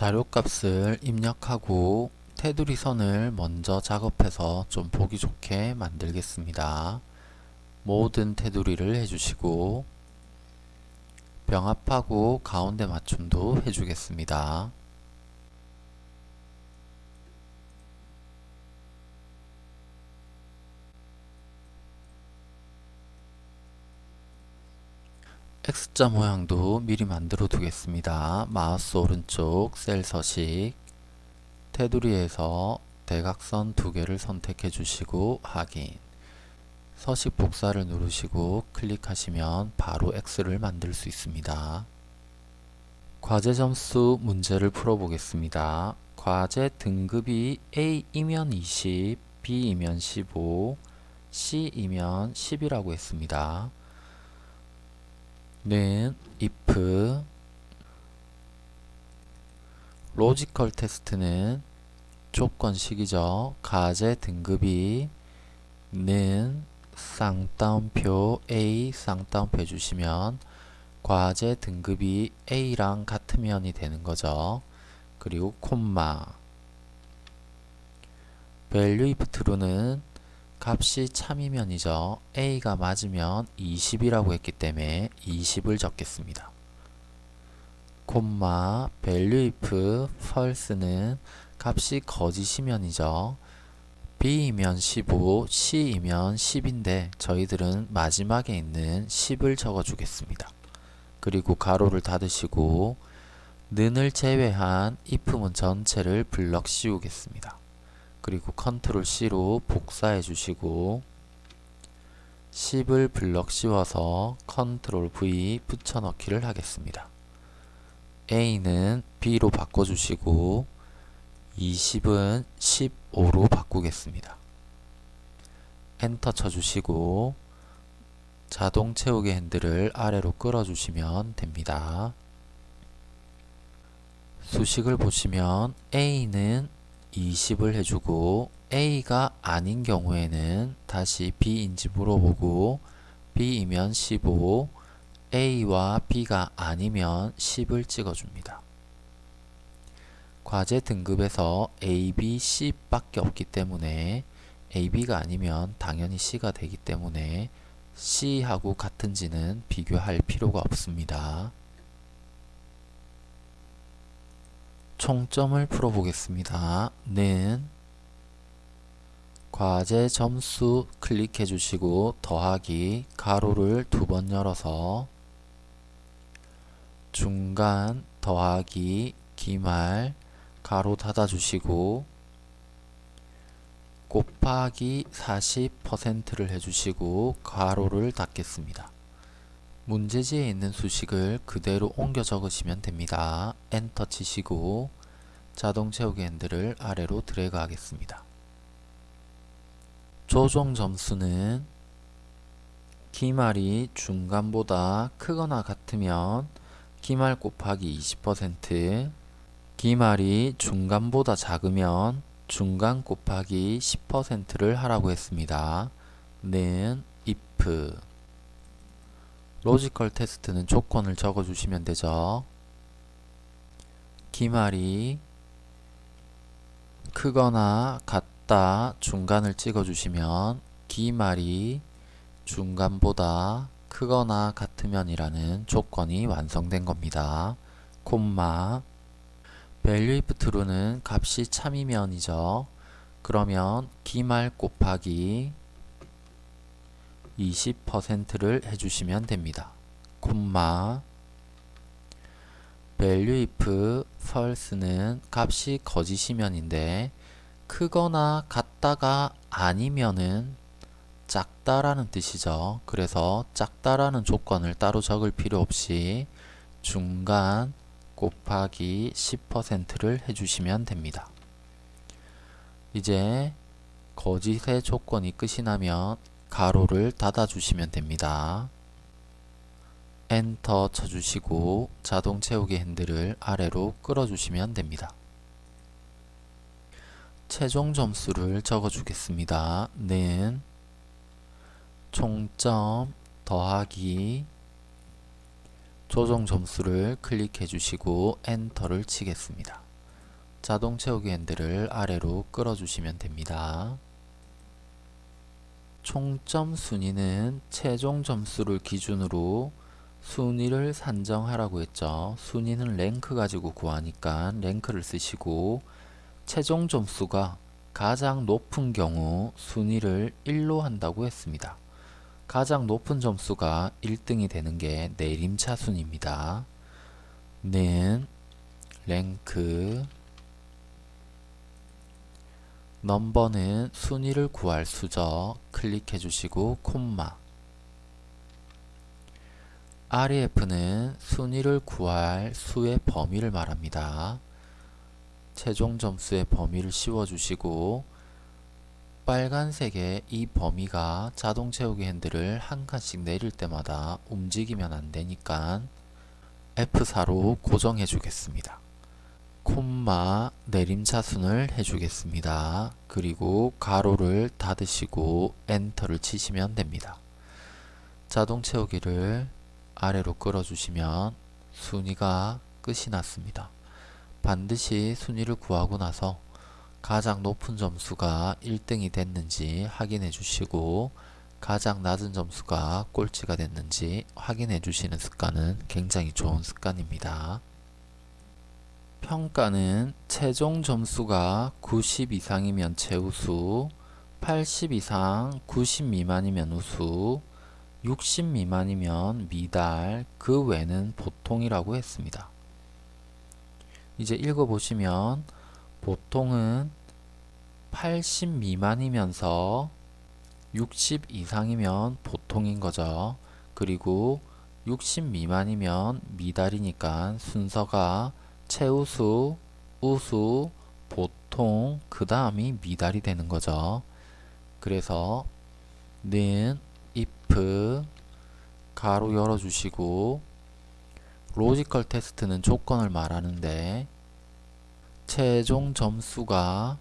자료값을 입력하고 테두리 선을 먼저 작업해서 좀 보기 좋게 만들겠습니다. 모든 테두리를 해주시고 병합하고 가운데 맞춤도 해주겠습니다. X자 모양도 미리 만들어 두겠습니다. 마우스 오른쪽 셀 서식 테두리에서 대각선 두 개를 선택해 주시고 확인 서식 복사를 누르시고 클릭하시면 바로 X를 만들 수 있습니다. 과제 점수 문제를 풀어보겠습니다. 과제 등급이 A이면 20, B이면 15, C이면 10이라고 했습니다. 는 if logical test는 조건식이죠. 과제 등급이 는 쌍따옴표 A 쌍따옴표 해주시면 과제 등급이 A랑 같으면이 되는 거죠. 그리고 콤마 value if true는 값이 참이면이죠. A가 맞으면 20이라고 했기 때문에 20을 적겠습니다. 콤마 value if false는 값이 거짓이면이죠. B이면 15, C이면 10인데 저희들은 마지막에 있는 10을 적어 주겠습니다. 그리고 가로를 닫으시고 는을 제외한 if문 전체를 블럭 씌우겠습니다. 그리고 컨트롤 C로 복사해 주시고 10을 블럭 씌워서 컨트롤 V 붙여넣기를 하겠습니다. A는 B로 바꿔주시고 20은 15로 바꾸겠습니다. 엔터 쳐주시고 자동 채우기 핸들을 아래로 끌어주시면 됩니다. 수식을 보시면 A는 20을 해주고 A가 아닌 경우에는 다시 B인지 물어보고 B이면 15, A와 B가 아니면 10을 찍어줍니다. 과제 등급에서 A, B, C 밖에 없기 때문에 A, B가 아니면 당연히 C가 되기 때문에 C하고 같은지는 비교할 필요가 없습니다. 총점을 풀어보겠습니다. 는 과제 점수 클릭해 주시고 더하기 가로를 두 번 열어서 중간 더하기 기말 가로 닫아 주시고 곱하기 40%를 해주시고 가로를 닫겠습니다. 문제지에 있는 수식을 그대로 옮겨 적으시면 됩니다. 엔터 치시고 자동 채우기 핸들을 아래로 드래그 하겠습니다. 조정 점수는 기말이 중간보다 크거나 같으면 기말 곱하기 20% 기말이 중간보다 작으면 중간 곱하기 10%를 하라고 했습니다. 는 if logical test는 조건을 적어주시면 되죠. 기말이 크거나 같다 중간을 찍어주시면 기말이 중간보다 크거나 같으면 이라는 조건이 완성된 겁니다. 콤마 value if true는 값이 참이면이죠. 그러면 기말 곱하기 20%를 해주시면 됩니다. 콤마 value if false는 값이 거짓이면인데 크거나 같다가 아니면은 작다라는 뜻이죠. 그래서 작다라는 조건을 따로 적을 필요 없이 중간 곱하기 10%를 해주시면 됩니다. 이제 거짓의 조건이 끝이 나면 가로를 닫아 주시면 됩니다. 엔터 쳐주시고 자동 채우기 핸들을 아래로 끌어주시면 됩니다. 최종 점수를 적어주겠습니다. 는 총점 더하기 조정 점수를 클릭해 주시고 엔터를 치겠습니다. 자동 채우기 핸들을 아래로 끌어 주시면 됩니다. 총점 순위는 최종 점수를 기준으로 순위를 산정하라고 했죠. 순위는 랭크 가지고 구하니까 랭크를 쓰시고 최종 점수가 가장 높은 경우 순위를 1로 한다고 했습니다. 가장 높은 점수가 1등이 되는 게 내림차 순입니다. 는 랭크 넘버는 순위를 구할 수죠. 클릭해 주시고 콤마 REF는 순위를 구할 수의 범위를 말합니다. 최종 점수의 범위를 씌워주시고 빨간색의 이 범위가 자동 채우기 핸들을 한 칸씩 내릴 때마다 움직이면 안 되니까 F4로 고정해 주겠습니다. 콤마 내림차순을 해주겠습니다. 그리고 가로를 닫으시고 엔터를 치시면 됩니다. 자동 채우기를 아래로 끌어주시면 순위가 끝이 났습니다. 반드시 순위를 구하고 나서 가장 높은 점수가 1등이 됐는지 확인해 주시고 가장 낮은 점수가 꼴찌가 됐는지 확인해 주시는 습관은 굉장히 좋은 습관입니다. 평가는 최종 점수가 90 이상이면 최우수, 80 이상 90 미만이면 우수, 60 미만이면 미달, 그 외는 보통이라고 했습니다. 이제 읽어보시면 보통은 80 미만이면서 60 이상이면 보통인 거죠. 그리고 60 미만이면 미달이니까 순서가 최우수, 우수, 보통, 그 다음이 미달이 되는 거죠. 그래서 는 if 괄호 열어주시고 logical test는 조건을 말하는데 최종 점수가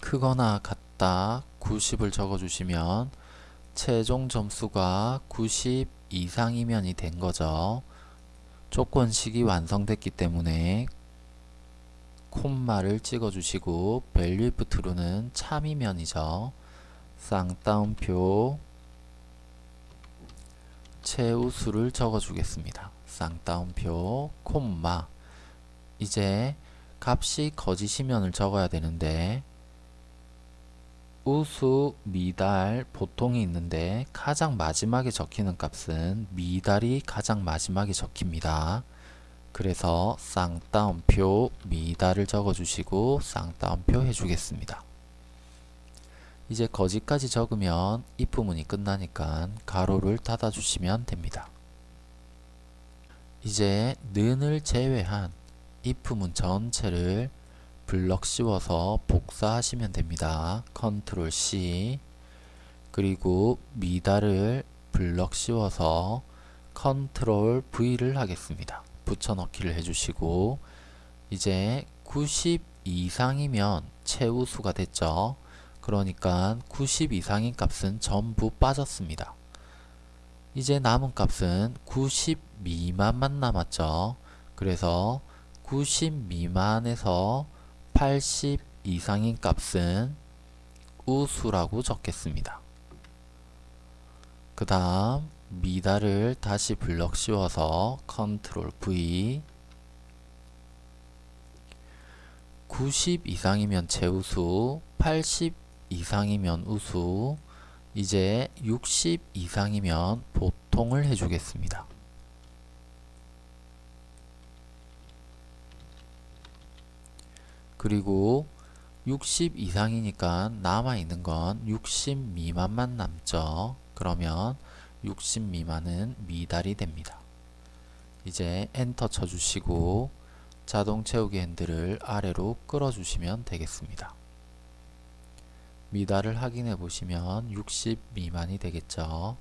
크거나 같다 90을 적어주시면 최종 점수가 90 이상이면이 된 거죠. 조건식이 완성됐기 때문에 콤마를 찍어주시고 if true는 참이면이죠. 쌍따옴표 최우수를 적어주겠습니다. 쌍따옴표 콤마 이제 값이 거짓이면을 적어야 되는데 우수, 미달, 보통이 있는데 가장 마지막에 적히는 값은 미달이 가장 마지막에 적힙니다. 그래서 쌍따옴표 미달을 적어주시고 쌍따옴표 해주겠습니다. 이제 거짓까지 적으면 if 문이 끝나니까 가로를 닫아주시면 됩니다. 이제 는을 제외한 if 문 전체를 블럭 씌워서 복사하시면 됩니다. 컨트롤 C 그리고 미달을 블럭 씌워서 컨트롤 V를 하겠습니다. 붙여넣기를 해주시고 이제 90 이상이면 최우수가 됐죠. 그러니까 90 이상인 값은 전부 빠졌습니다. 이제 남은 값은 90 미만만 남았죠. 그래서 90 미만에서 80 이상인 값은 우수라고 적겠습니다. 그 다음 미달을 다시 블럭 씌워서 컨트롤 V 90 이상이면 최우수 80 이상이면 우수 이제 60 이상이면 보통을 해주겠습니다. 그리고 60 이상이니까 남아있는 건 60 미만만 남죠. 그러면 60 미만은 미달이 됩니다. 이제 엔터 쳐주시고 자동 채우기 핸들을 아래로 끌어주시면 되겠습니다. 미달을 확인해 보시면 60 미만이 되겠죠.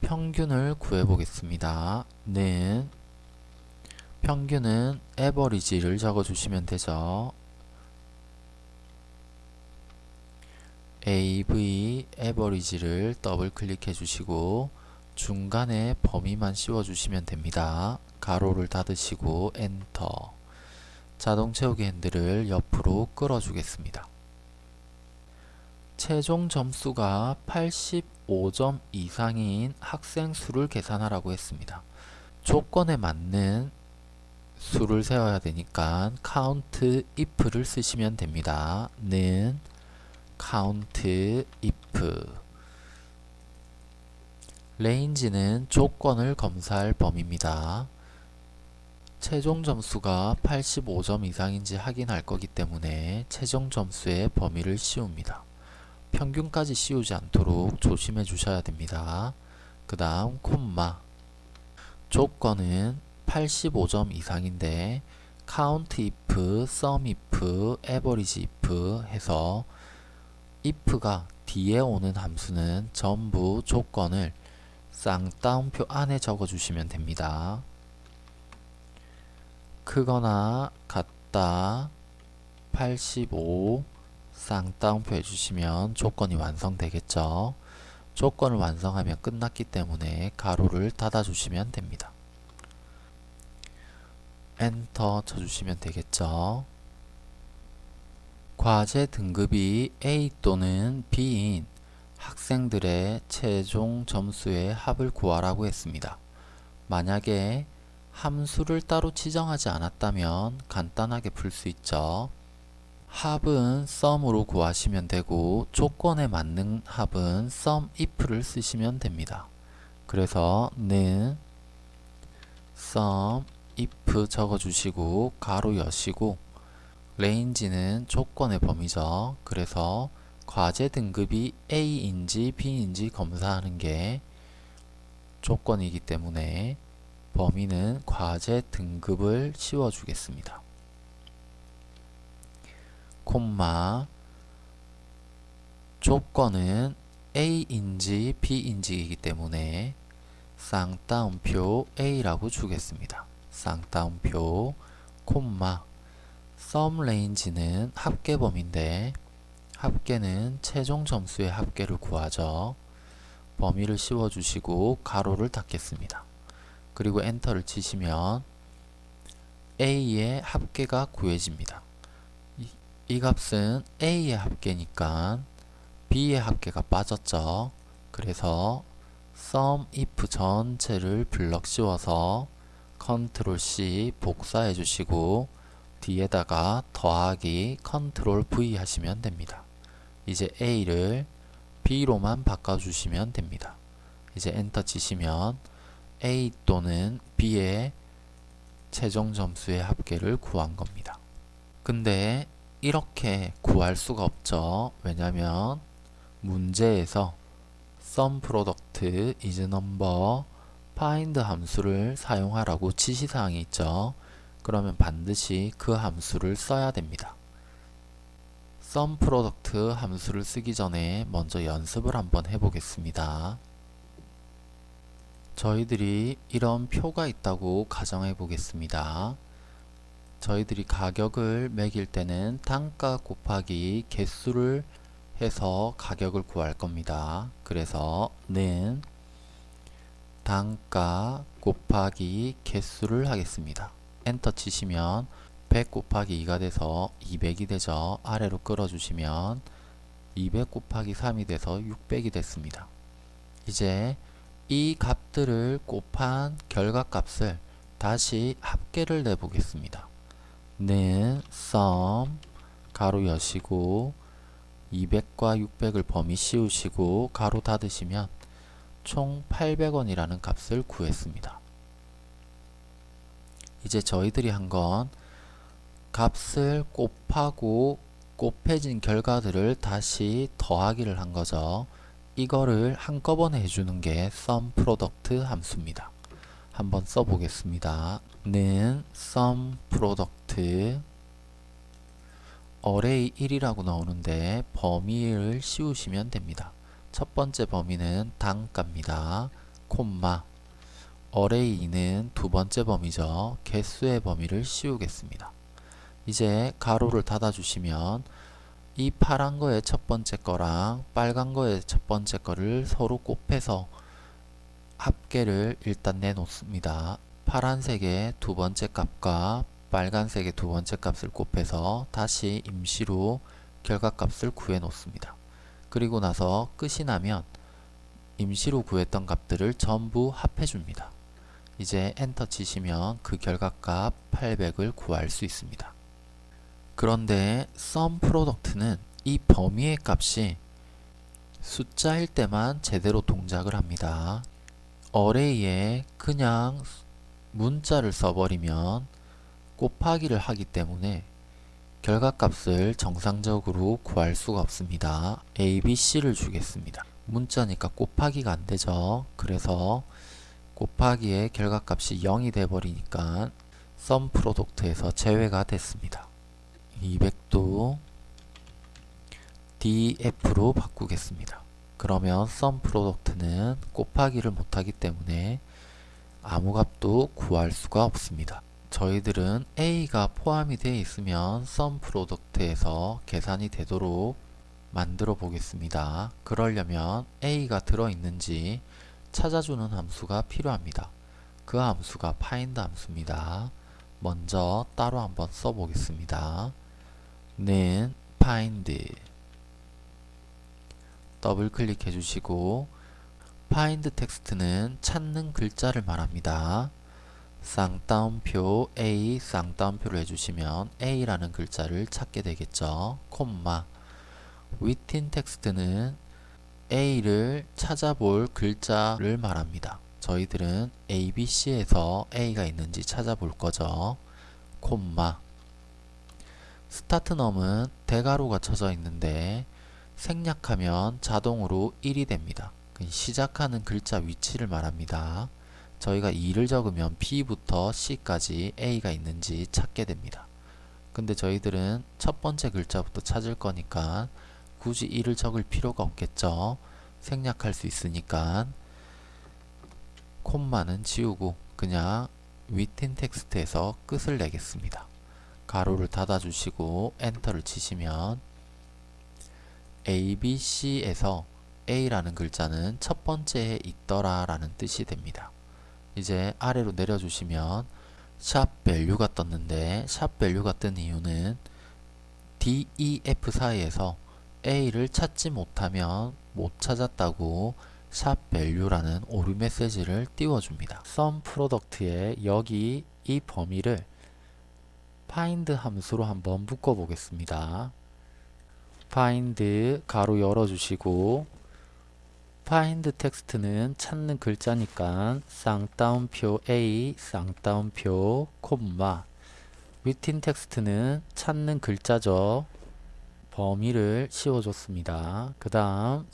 평균을 구해 보겠습니다. 는 평균은 에버리지를 적어주시면 되죠. AV average를 더블 클릭해 주시고 중간에 범위만 씌워 주시면 됩니다. 괄호를 닫으시고 엔터 자동 채우기 핸들을 옆으로 끌어 주겠습니다. 최종 점수가 85점 이상인 학생 수를 계산하라고 했습니다. 조건에 맞는 수를 세워야 되니까 count if를 쓰시면 됩니다. 는 count if range는 조건을 검사할 범위입니다. 최종 점수가 85점 이상인지 확인할 거기 때문에 최종 점수의 범위를 씌웁니다. 평균까지 씌우지 않도록 조심해 주셔야 됩니다. 그 다음 콤마 조건은 85점 이상인데 count if, sum if, average if 해서 if가 뒤에 오는 함수는 전부 조건을 쌍따옴표 안에 적어 주시면 됩니다. 크거나 같다 85 쌍따옴표 해주시면 조건이 완성되겠죠. 조건을 완성하면 끝났기 때문에 괄호를 닫아주시면 됩니다. 엔터 쳐주시면 되겠죠. 과제 등급이 A 또는 B인 학생들의 최종 점수의 합을 구하라고 했습니다. 만약에 함수를 따로 지정하지 않았다면 간단하게 풀 수 있죠. 합은 sum으로 구하시면 되고 조건에 맞는 합은 sum if를 쓰시면 됩니다. 그래서 는 sum if 적어주시고 가로 여시고 range는 조건의 범위죠. 그래서 과제 등급이 A인지 B인지 검사하는 게 조건이기 때문에 범위는 과제 등급을 씌워주겠습니다. 콤마 조건은 A인지 B인지이기 때문에 쌍따옴표 A라고 주겠습니다. 쌍따옴표 콤마 sum range는 합계범인데 합계는 최종 점수의 합계를 구하죠. 범위를 씌워주시고 가로를 닫겠습니다. 그리고 엔터를 치시면 A의 합계가 구해집니다. 이, 이 값은 A의 합계니까 B의 합계가 빠졌죠. 그래서 sum if 전체를 블럭 씌워서 컨트롤 C 복사해 주시고 뒤에다가 더하기 컨트롤 V 하시면 됩니다. 이제 A를 B로만 바꿔주시면 됩니다. 이제 엔터 치시면 A 또는 B의 최종 점수의 합계를 구한 겁니다. 근데 이렇게 구할 수가 없죠. 왜냐면 문제에서 sum product is number find 함수를 사용하라고 지시사항이 있죠. 그러면 반드시 그 함수를 써야 됩니다. sum product 함수를 쓰기 전에 먼저 연습을 한번 해보겠습니다. 저희들이 이런 표가 있다고 가정해 보겠습니다. 저희들이 가격을 매길 때는 단가 곱하기 개수를 해서 가격을 구할 겁니다. 그래서 는 단가 곱하기 개수를 하겠습니다. 엔터 치시면 100 곱하기 2가 돼서 200이 되죠. 아래로 끌어주시면 200 곱하기 3이 돼서 600이 됐습니다. 이제 이 값들을 곱한 결과값을 다시 합계를 내보겠습니다. 는 sum 가로 여시고 200과 600을 범위 씌우시고 가로 닫으시면 총 800원이라는 값을 구했습니다. 이제 저희들이 한 건 값을 곱하고 곱해진 결과들을 다시 더하기를 한 거죠. 이거를 한꺼번에 해주는 게 sum product 함수입니다. 한번 써보겠습니다. 는 sum product array 1이라고 나오는데 범위를 씌우시면 됩니다. 첫 번째 범위는 단가입니다. 콤마 array는 두 번째 범위죠. 개수의 범위를 씌우겠습니다. 이제 가로를 닫아주시면 이 파란 거의 첫 번째 거랑 빨간 거의 첫 번째 거를 서로 곱해서 합계를 일단 내놓습니다. 파란색의 두 번째 값과 빨간색의 두 번째 값을 곱해서 다시 임시로 결과값을 구해 놓습니다. 그리고 나서 끝이 나면 임시로 구했던 값들을 전부 합해 줍니다. 이제 엔터 치시면 그 결과값 800을 구할 수 있습니다. 그런데 sum product는 이 범위의 값이 숫자일 때만 제대로 동작을 합니다. array에 그냥 문자를 써버리면 곱하기를 하기 때문에 결과값을 정상적으로 구할 수가 없습니다. a, b, c를 주겠습니다. 문자니까 곱하기가 안 되죠. 그래서 곱하기의 결과값이 0이 돼버리니까 sum product에서 제외가 됐습니다. 200도 df로 바꾸겠습니다. 그러면 sum product는 곱하기를 못하기 때문에 아무 값도 구할 수가 없습니다. 저희들은 A가 포함이 되어 있으면 sum product에서 계산이 되도록 만들어 보겠습니다. 그러려면 A가 들어있는지 찾아주는 함수가 필요합니다. 그 함수가 find 함수입니다. 먼저 따로 한번 써보겠습니다. 는 find 더블 클릭해 주시고 find 텍스트는 찾는 글자를 말합니다. 쌍따옴표 A 쌍따옴표를 해주시면 A라는 글자를 찾게 되겠죠. 콤마 within 텍스트는 A를 찾아볼 글자를 말합니다. 저희들은 ABC에서 A가 있는지 찾아볼 거죠. 콤마 스타트 num은 대괄호가 쳐져 있는데 생략하면 자동으로 1이 됩니다. 시작하는 글자 위치를 말합니다. 저희가 2를 적으면 B부터 C까지 A가 있는지 찾게 됩니다. 근데 저희들은 첫 번째 글자부터 찾을 거니까 굳이 1을 적을 필요가 없겠죠. 생략할 수 있으니까 콤마는 지우고 그냥 within 텍스트에서 끝을 내겠습니다. 가로를 닫아주시고 엔터를 치시면 A, B, C에서 A라는 글자는 첫 번째에 있더라 라는 뜻이 됩니다. 이제 아래로 내려주시면 샵 value가 떴는데 샵 value가 뜬 이유는 D, E, F 사이에서 A를 찾지 못하면 못 찾았다고 샵 value라는 오류 메시지를 띄워줍니다. sum product에 여기 이 범위를 find 함수로 한번 묶어 보겠습니다. find 가로 열어주시고 find 텍스트는 찾는 글자니까 쌍따옴표 A 쌍따옴표 콤마 within 텍스트는 찾는 글자죠. 범위를 씌워줬습니다. 그 다음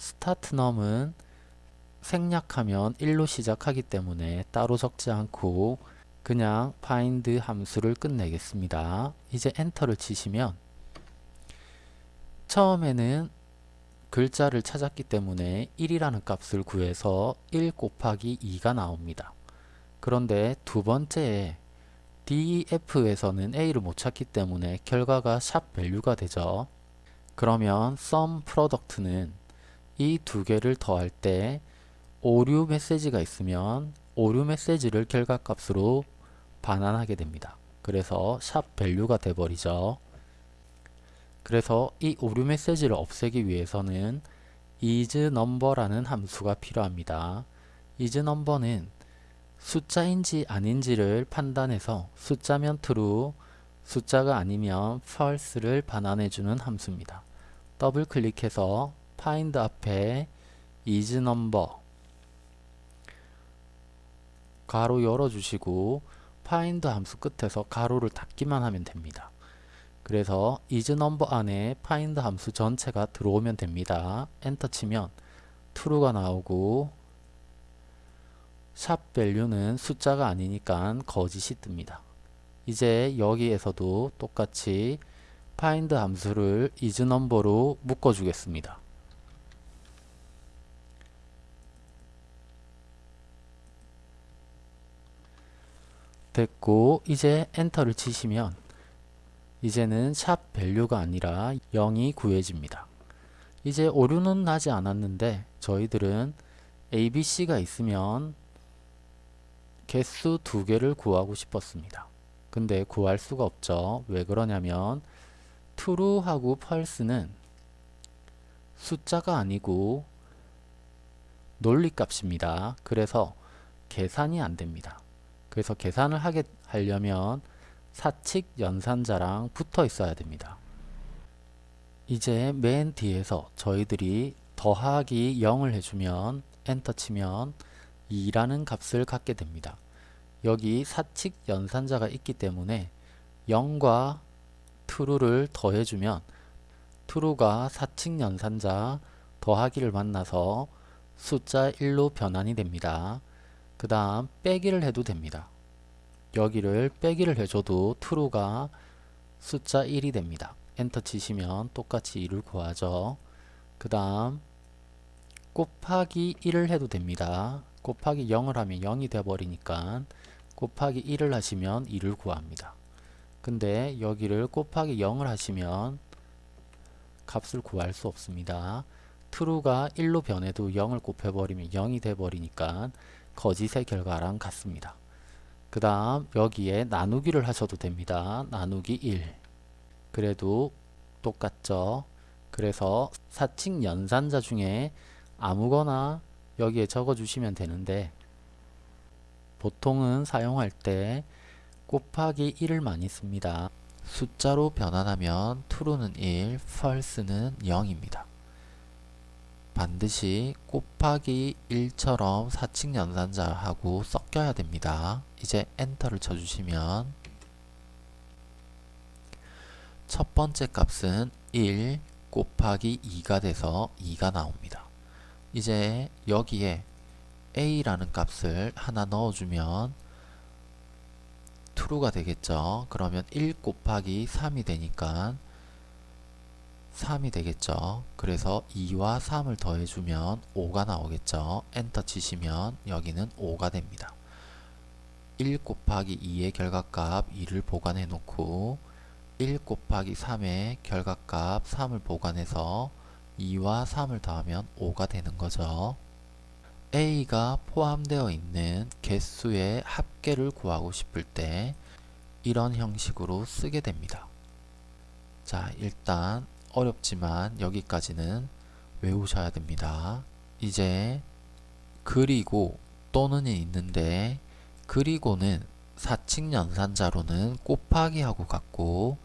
num은 생략하면 1로 시작하기 때문에 따로 적지 않고 그냥 find 함수를 끝내겠습니다. 이제 엔터를 치시면 처음에는 글자를 찾았기 때문에 1이라는 값을 구해서 1 곱하기 2가 나옵니다. 그런데 두 번째에 DEF에서는 A를 못 찾기 때문에 결과가 샵 value가 되죠. 그러면 sum product는 이 두 개를 더할 때 오류 메시지가 있으면 오류 메시지를 결과값으로 반환하게 됩니다. 그래서 샵 value가 돼버리죠. 그래서 이 오류 메시지를 없애기 위해서는 isNumber라는 함수가 필요합니다. isNumber는 숫자인지 아닌지를 판단해서 숫자면 true, 숫자가 아니면 false를 반환해주는 함수입니다. 더블 클릭해서 find 앞에 isNumber 가로 열어주시고 find 함수 끝에서 가로를 닫기만 하면 됩니다. 그래서 isNumber 안에 find 함수 전체가 들어오면 됩니다. 엔터 치면 true가 나오고 샵 value는 숫자가 아니니까 거짓이 뜹니다. 이제 여기에서도 똑같이 find 함수를 isNumber로 묶어 주겠습니다. 됐고 이제 엔터를 치시면 이제는 샵 value가 아니라 0이 구해집니다. 이제 오류는 나지 않았는데 저희들은 ABC가 있으면 개수 두 개를 구하고 싶었습니다. 근데 구할 수가 없죠. 왜 그러냐면 true하고 false는 숫자가 아니고 논리값입니다. 그래서 계산이 안 됩니다. 그래서 계산을 하게 하려면 사칙 연산자랑 붙어 있어야 됩니다. 이제 맨 뒤에서 저희들이 더하기 0을 해주면 엔터 치면 2라는 값을 갖게 됩니다. 여기 사칙 연산자가 있기 때문에 0과 true를 더해주면 true가 사칙 연산자 더하기를 만나서 숫자 1로 변환이 됩니다. 그 다음 빼기를 해도 됩니다. 여기를 빼기를 해줘도 true가 숫자 1이 됩니다. 엔터 치시면 똑같이 2를 구하죠. 그 다음 곱하기 1을 해도 됩니다. 곱하기 0을 하면 0이 되어버리니까 곱하기 1을 하시면 2를 구합니다. 근데 여기를 곱하기 0을 하시면 값을 구할 수 없습니다. true가 1로 변해도 0을 곱해버리면 0이 돼버리니까 거짓의 결과랑 같습니다. 그 다음 여기에 나누기를 하셔도 됩니다. 나누기 1 그래도 똑같죠. 그래서 사칙 연산자 중에 아무거나 여기에 적어 주시면 되는데 보통은 사용할 때 곱하기 1을 많이 씁니다. 숫자로 변환하면 true는 1, false는 0입니다. 반드시 곱하기 1처럼 사칙 연산자하고 섞여야 됩니다. 이제 엔터를 쳐주시면 첫 번째 값은 1 곱하기 2가 돼서 2가 나옵니다. 이제 여기에 a라는 값을 하나 넣어주면 true가 되겠죠. 그러면 1 곱하기 3이 되니까 3이 되겠죠. 그래서 2와 3을 더해주면 5가 나오겠죠. 엔터 치시면 여기는 5가 됩니다. 1 곱하기 2의 결과값 2를 보관해 놓고 1 곱하기 3의 결과값 3을 보관해서 2와 3을 더하면 5가 되는 거죠. A가 포함되어 있는 개수의 합계를 구하고 싶을 때 이런 형식으로 쓰게 됩니다. 자, 일단 어렵지만 여기까지는 외우셔야 됩니다. 이제 그리고 또는이 있는데 그리고는 사칙 연산자로는 곱하기하고 같고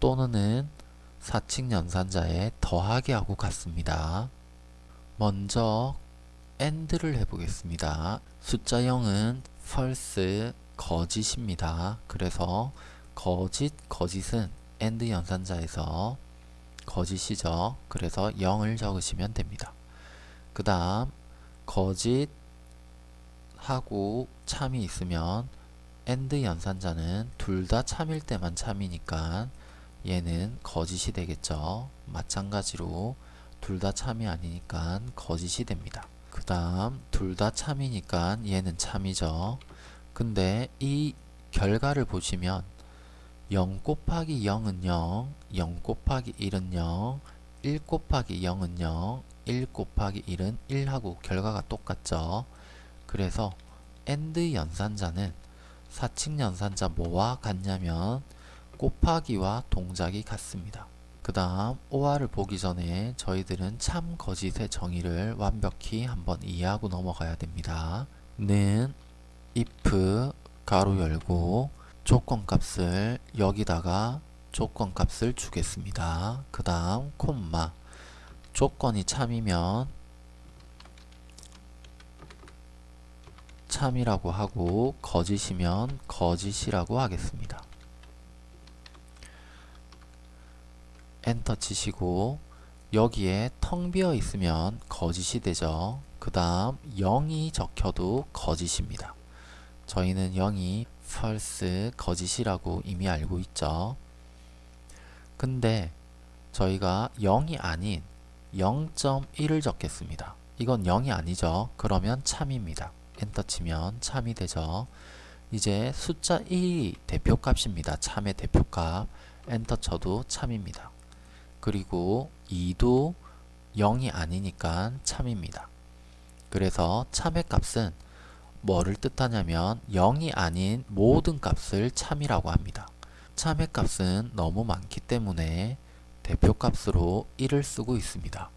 또는은 사칙 연산자에 더하기하고 같습니다. 먼저 AND를 해보겠습니다. 숫자 0은 false, 거짓입니다. 그래서 거짓, 거짓은 AND 연산자에서 거짓이죠. 그래서 0을 적으시면 됩니다. 그 다음 거짓 하고 참이 있으면 AND 연산자는 둘 다 참일 때만 참이니까 얘는 거짓이 되겠죠. 마찬가지로 둘 다 참이 아니니까 거짓이 됩니다. 그 다음 둘 다 참이니까 얘는 참이죠. 근데 이 결과를 보시면 0 곱하기 0은 0, 0 곱하기 1은 0, 1 곱하기 0은 0, 1 곱하기 1은 1하고 결과가 똑같죠. 그래서 AND 연산자는 사칙 연산자 뭐와 같냐면 곱하기와 동작이 같습니다. 그 다음 OR을 보기 전에 저희들은 참 거짓의 정의를 완벽히 한번 이해하고 넘어가야 됩니다. 는 if 가로 열고 조건값을 여기다가 조건값을 주겠습니다. 그 다음 콤마 조건이 참이면 참이라고 하고 거짓이면 거짓이라고 하겠습니다. 엔터 치시고 여기에 텅 비어 있으면 거짓이 되죠. 그 다음 0이 적혀도 거짓입니다. 저희는 0이 false, 거짓이라고 이미 알고 있죠. 근데 저희가 0이 아닌 0.1을 적겠습니다. 이건 0이 아니죠. 그러면 참입니다. 엔터 치면 참이 되죠. 이제 숫자 1이 대표값입니다. 참의 대표값. 엔터 쳐도 참입니다. 그리고 2도 0이 아니니까 참입니다. 그래서 참의 값은 뭐를 뜻하냐면 0이 아닌 모든 값을 참이라고 합니다. 참의 값은 너무 많기 때문에 대표값으로 1을 쓰고 있습니다.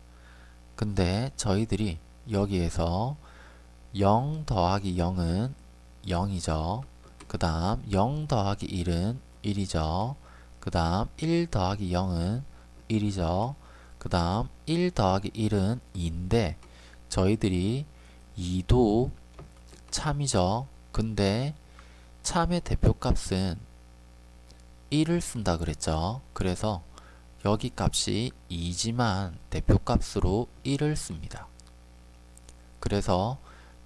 근데 저희들이 여기에서 0 더하기 0은 0이죠. 그 다음 0 더하기 1은 1이죠. 그 다음 1 더하기 0은 1이죠. 그 다음 1 더하기 1은 2인데 저희들이 2도 참이죠. 근데 참의 대표값은 1을 쓴다 그랬죠. 그래서 여기 값이 2지만 대표값으로 1을 씁니다. 그래서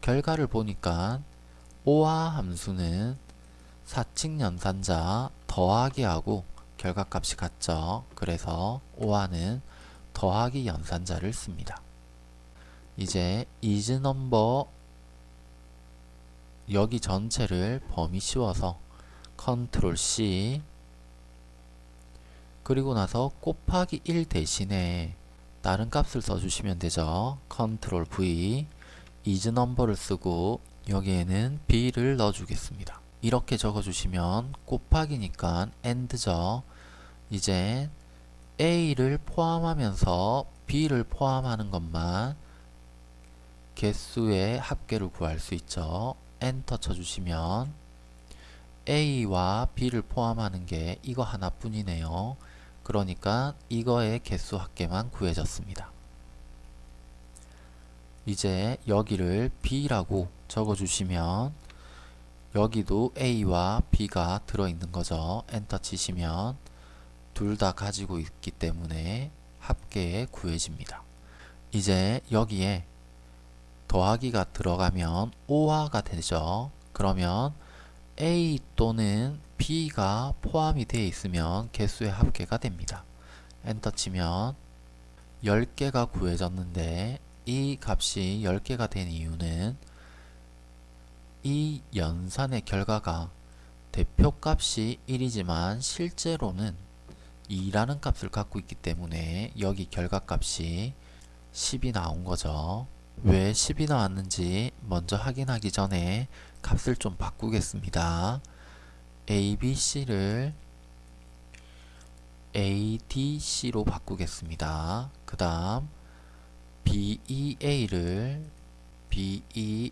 결과를 보니까 오화 함수는 사칙 연산자 더하기 하고 결과값이 같죠. 그래서 오화는 더하기 연산자를 씁니다. 이제 isNumber 여기 전체를 범위 씌워서 컨트롤 C 그리고 나서 곱하기 1 대신에 다른 값을 써주시면 되죠. 컨트롤 V isNumber를 쓰고 여기에는 b를 넣어주겠습니다. 이렇게 적어주시면 곱하기니까 and죠. 이제 a를 포함하면서 b를 포함하는 것만 개수의 합계를 구할 수 있죠. 엔터 쳐주시면 a와 b를 포함하는 게 이거 하나뿐이네요. 그러니까 이거의 개수 합계만 구해졌습니다. 이제 여기를 b라고 적어주시면 여기도 a와 b가 들어있는 거죠. 엔터 치시면 둘 다 가지고 있기 때문에 합계에 구해집니다. 이제 여기에 더하기가 들어가면 5화가 되죠. 그러면 A 또는 B가 포함이 되어 있으면 개수의 합계가 됩니다. 엔터 치면 10개가 구해졌는데 이 값이 10개가 된 이유는 이 연산의 결과가 대표값이 1이지만 실제로는 2라는 값을 갖고 있기 때문에 여기 결과값이 10이 나온 거죠. 왜 10이 나왔는지 먼저 확인하기 전에 값을 좀 바꾸겠습니다. ABC를 ADC로 바꾸겠습니다. 그 다음 BEA를 BEF로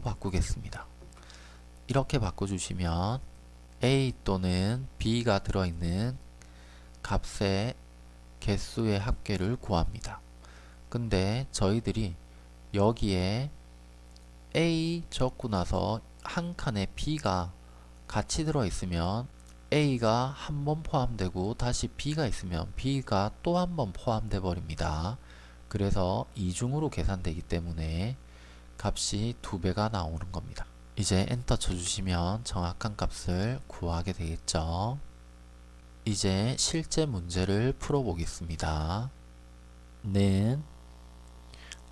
바꾸겠습니다. 이렇게 바꿔주시면 A 또는 B가 들어있는 값의 개수의 합계를 구합니다. 근데 저희들이 여기에 A 적고 나서 한 칸에 B가 같이 들어있으면 A가 한 번 포함되고 다시 B가 있으면 B가 또 한 번 포함돼 버립니다. 그래서 이중으로 계산되기 때문에 값이 두 배가 나오는 겁니다. 이제 엔터 쳐주시면 정확한 값을 구하게 되겠죠. 이제 실제 문제를 풀어보겠습니다. 는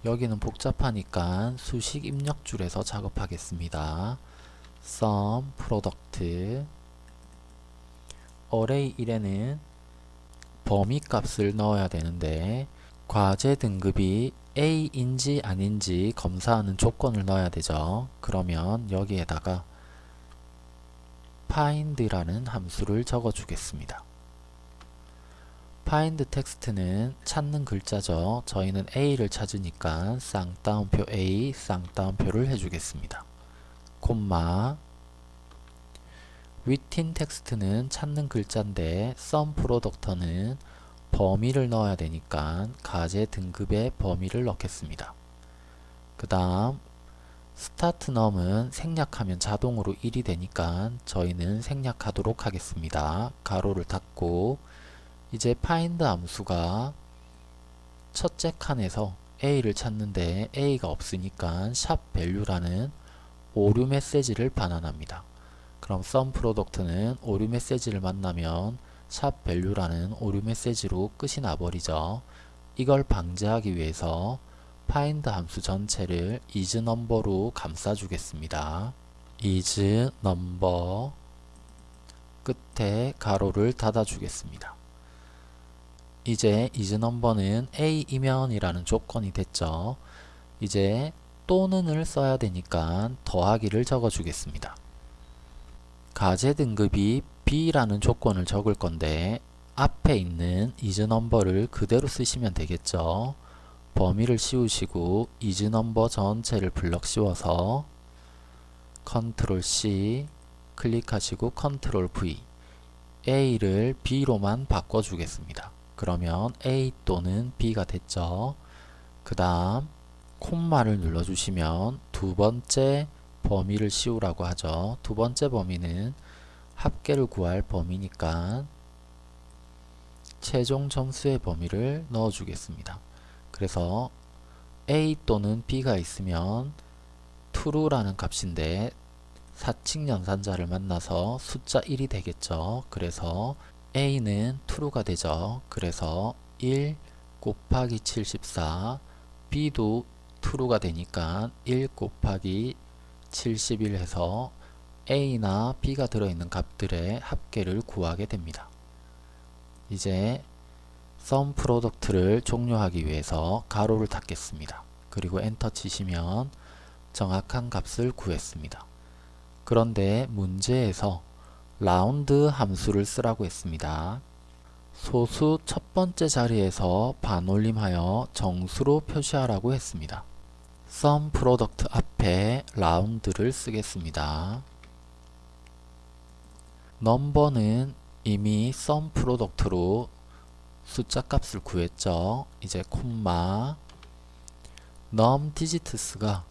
여기는 복잡하니까 수식 입력줄에서 작업하겠습니다. sum product array 1에는 범위 값을 넣어야 되는데 과제 등급이 A인지 아닌지 검사하는 조건을 넣어야 되죠. 그러면 여기에다가 find라는 함수를 적어 주겠습니다. find 텍스트는 찾는 글자죠. 저희는 A를 찾으니까 쌍따옴표 A 쌍따옴표를 해주겠습니다. 콤마 within 텍스트는 찾는 글자인데 sum product는 범위를 넣어야 되니까 과제 등급의 범위를 넣겠습니다. 그 다음 스타트 num은 생략하면 자동으로 1이 되니까 저희는 생략하도록 하겠습니다. 괄호를 닫고 이제 find 함수가 첫째 칸에서 a를 찾는데 a가 없으니까 샵 value라는 오류 메시지를 반환합니다. 그럼 sum product는 오류 메시지를 만나면 샵 value라는 오류 메시지로 끝이 나버리죠. 이걸 방지하기 위해서 find 함수 전체를 isNumber로 감싸주겠습니다. isNumber 끝에 가로를 닫아주겠습니다. 이제 isNumber는 A이면이라는 조건이 됐죠. 이제 또는을 써야 되니까 더하기를 적어 주겠습니다. 가제 등급이 B라는 조건을 적을 건데 앞에 있는 isNumber를 그대로 쓰시면 되겠죠. 범위를 씌우시고 isNumber 전체를 블럭 씌워서 Ctrl C 클릭하시고 Ctrl V A를 B로만 바꿔주겠습니다. 그러면 A 또는 B가 됐죠. 그 다음 콤마를 눌러주시면 두 번째 범위를 씌우라고 하죠. 두 번째 범위는 합계를 구할 범위니까 최종 점수의 범위를 넣어주겠습니다. 그래서 A 또는 B가 있으면 true라는 값인데 사칙 연산자를 만나서 숫자 1이 되겠죠. 그래서 A는 true가 되죠. 그래서 1 곱하기 74 B도 true가 되니까 1 곱하기 71 해서 A나 B가 들어있는 값들의 합계를 구하게 됩니다. 이제 sum product를 종료하기 위해서 괄호를 닫겠습니다. 그리고 엔터 치시면 정확한 값을 구했습니다. 그런데 문제에서 라운드 함수를 쓰라고 했습니다. 소수 첫 번째 자리에서 반올림하여 정수로 표시하라고 했습니다. sum 프로덕트 앞에 라운드를 쓰겠습니다. number는 이미 sum product로 숫자 값을 구했죠. 이제 콤마 num digits가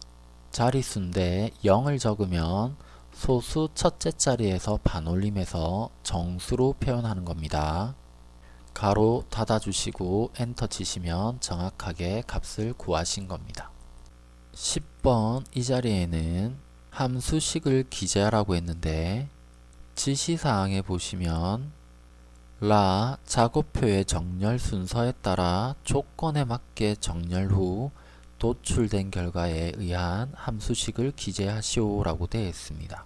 자리수인데 0을 적으면 소수 첫째 자리에서 반올림해서 정수로 표현하는 겁니다. 가로 닫아주시고 엔터 치시면 정확하게 값을 구하신 겁니다. 10번 이 자리에는 함수식을 기재하라고 했는데 지시사항에 보시면 라 작업표의 정렬 순서에 따라 조건에 맞게 정렬 후 도출된 결과에 의한 함수식을 기재하시오 라고 되어 있습니다.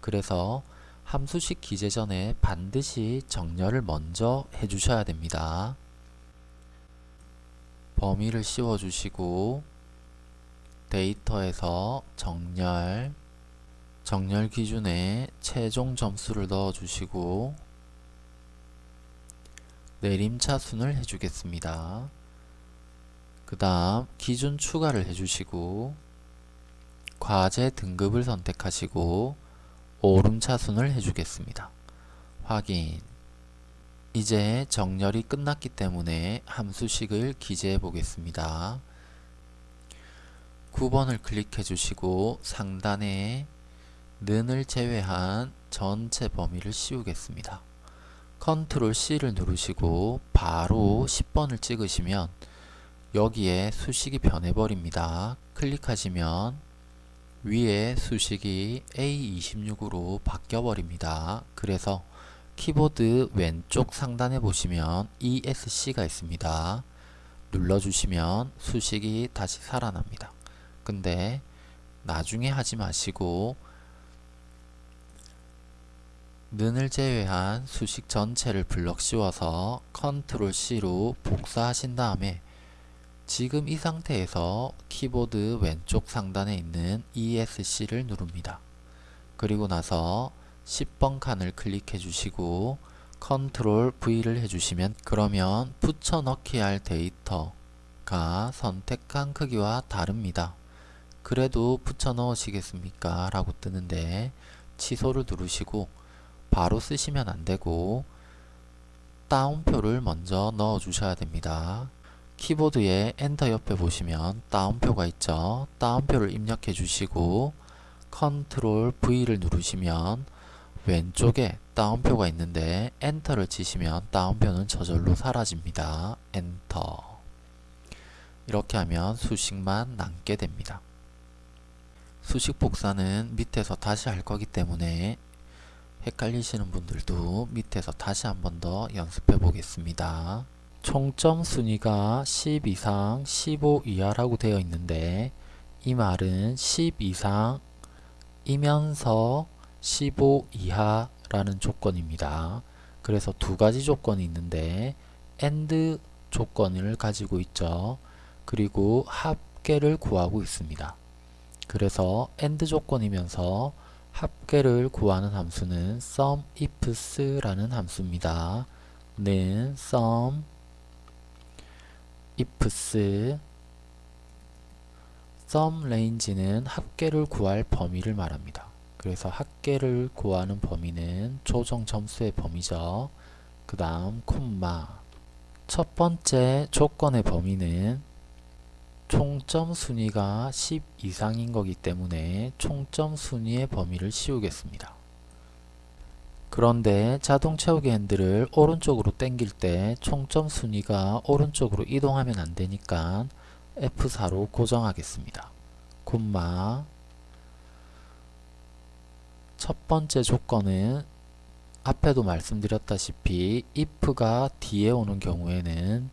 그래서 함수식 기재 전에 반드시 정렬을 먼저 해주셔야 됩니다. 범위를 씌워주시고 데이터에서 정렬 정렬 기준에 최종 점수를 넣어 주시고 내림차순을 해주겠습니다. 그 다음 기준 추가를 해주시고 과제 등급을 선택하시고 오름차순을 해주겠습니다. 확인 이제 정렬이 끝났기 때문에 함수식을 기재해 보겠습니다. 9번을 클릭해 주시고 상단에 는을 제외한 전체 범위를 씌우겠습니다. 컨트롤 C를 누르시고 바로 10번을 찍으시면 여기에 수식이 변해버립니다. 클릭하시면 위에 수식이 A26으로 바뀌어버립니다. 그래서 키보드 왼쪽 상단에 보시면 ESC가 있습니다. 눌러주시면 수식이 다시 살아납니다. 근데 나중에 하지 마시고 는을 제외한 수식 전체를 블럭 씌워서 컨트롤 C로 복사하신 다음에 지금 이 상태에서 키보드 왼쪽 상단에 있는 ESC를 누릅니다. 그리고 나서 10번 칸을 클릭해 주시고 컨트롤 V를 해주시면 그러면 붙여넣기 할 데이터가 선택한 크기와 다릅니다. 그래도 붙여 넣으시겠습니까? 라고 뜨는데 취소를 누르시고 바로 쓰시면 안되고 따옴표를 먼저 넣어 주셔야 됩니다. 키보드에 엔터 옆에 보시면 따옴표가 있죠. 따옴표를 입력해 주시고 컨트롤 V를 누르시면 왼쪽에 따옴표가 있는데 엔터를 치시면 따옴표는 저절로 사라집니다. 엔터 이렇게 하면 수식만 남게 됩니다. 수식 복사는 밑에서 다시 할 거기 때문에 헷갈리시는 분들도 밑에서 다시 한 번 더 연습해 보겠습니다. 총점 순위가 10 이상 15 이하라고 되어 있는데 이 말은 10 이상 이면서 15 이하라는 조건입니다. 그래서 두 가지 조건이 있는데 AND 조건을 가지고 있죠. 그리고 합 합계를 구하고 있습니다. 그래서 AND 조건이면서 합계를 구하는 함수는 SUMIFS라는 함수입니다. 는 SUM ifs sum range는 합계를 구할 범위를 말합니다. 그래서 합계를 구하는 범위는 조정 점수의 범위죠. 그 다음 콤마 첫 번째 조건의 범위는 총점 순위가 10 이상인 거기 때문에 총점 순위의 범위를 씌우겠습니다. 그런데 자동 채우기 핸들을 오른쪽으로 당길 때 총점 순위가 오른쪽으로 이동하면 안 되니까 F4로 고정하겠습니다. 콤마 첫 번째 조건은 앞에도 말씀드렸다시피 if가 뒤에 오는 경우에는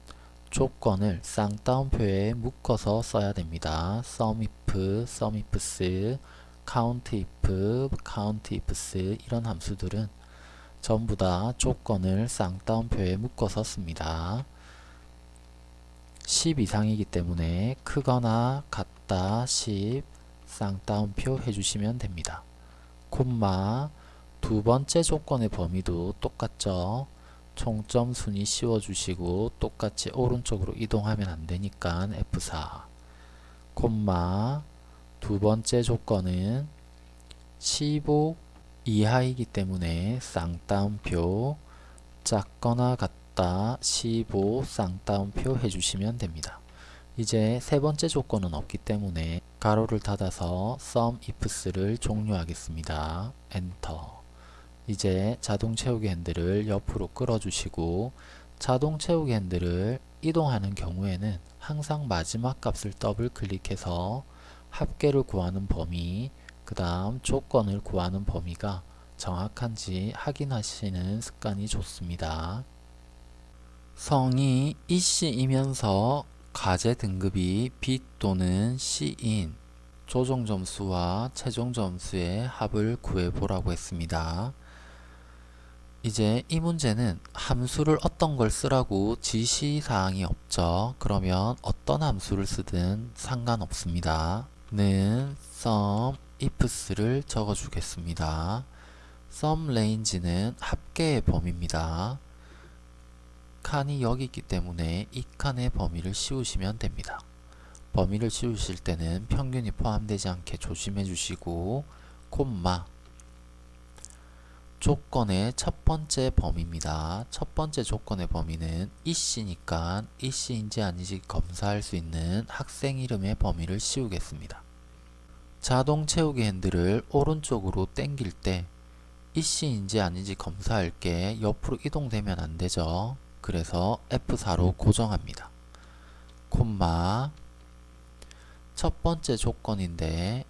조건을 쌍따옴표에 묶어서 써야 됩니다. sumif, sumifs, countif, countifs 이런 함수들은 전부 다 조건을 쌍따옴표에 묶어서 씁니다. 10 이상이기 때문에 크거나 같다 10 쌍따옴표 해주시면 됩니다. 콤마 두 번째 조건의 범위도 똑같죠. 총점 순위 씌워주시고 똑같이 오른쪽으로 이동하면 안되니까 F4 콤마 두 번째 조건은 15 이하이기 때문에 쌍따옴표 작거나 같다 15 쌍따옴표 해주시면 됩니다. 이제 세 번째 조건은 없기 때문에 괄호를 닫아서 SUMIFS를 종료하겠습니다. 엔터 이제 자동 채우기 핸들을 옆으로 끌어주시고 자동 채우기 핸들을 이동하는 경우에는 항상 마지막 값을 더블 클릭해서 합계를 구하는 범위 그 다음 조건을 구하는 범위가 정확한지 확인하시는 습관이 좋습니다. 성이 이씨이면서 과제 등급이 B 또는 C인 조정 점수와 최종 점수의 합을 구해보라고 했습니다. 이제 이 문제는 함수를 어떤 걸 쓰라고 지시사항이 없죠. 그러면 어떤 함수를 쓰든 상관없습니다. 는 sum ifs를 적어주겠습니다. sum range는 합계의 범위입니다. 칸이 여기 있기 때문에 이 칸의 범위를 씌우시면 됩니다. 범위를 씌우실 때는 평균이 포함되지 않게 조심해 주시고 콤마 조건의 첫 번째 범위입니다. 첫 번째 조건의 범위는 이씨니까 이씨인지 아닌지 검사할 수 있는 학생 이름의 범위를 씌우겠습니다. 자동 채우기 핸들을 오른쪽으로 당길 때 이씨인지 아닌지 검사할 게 옆으로 이동되면 안 되죠. 그래서 F4로 고정합니다. 콤마 첫 번째 조건인데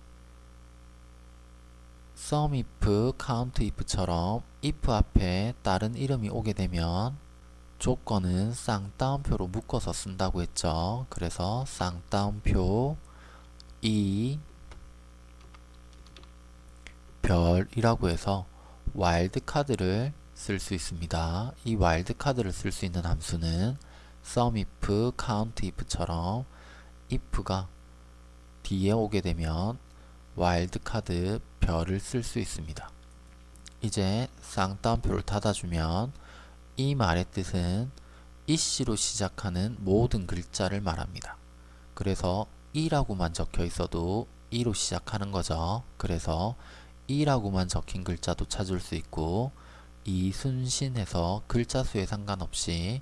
SUMIF, COUNTIF처럼 if 앞에 다른 이름이 오게 되면 조건은 쌍따옴표로 묶어서 쓴다고 했죠. 그래서 쌍따옴표 이 별이라고 해서 와일드 카드를 쓸 수 있습니다. 이 와일드 카드를 쓸 수 있는 함수는 SUMIF, COUNTIF처럼 if가 뒤에 오게 되면 와일드 카드 별을 쓸 수 있습니다. 이제 쌍따옴표를 닫아주면 이 말의 뜻은 이씨로 시작하는 모든 글자를 말합니다. 그래서 이라고만 적혀 있어도 이로 시작하는 거죠. 그래서 이라고만 적힌 글자도 찾을 수 있고 이 순신에서 글자 수에 상관없이